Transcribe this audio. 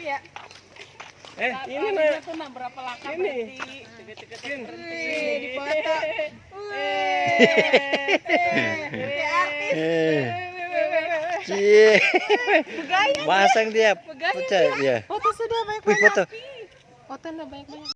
berhenti ya. Eh, ini tuh berapa langkah Ini. berhenti. Tiga-tiga di foto. Eh. eh. Cie. Dia. Begaya Pecah ya. Foto sudah banyak-banyak. foto. Foto banyak-banyak.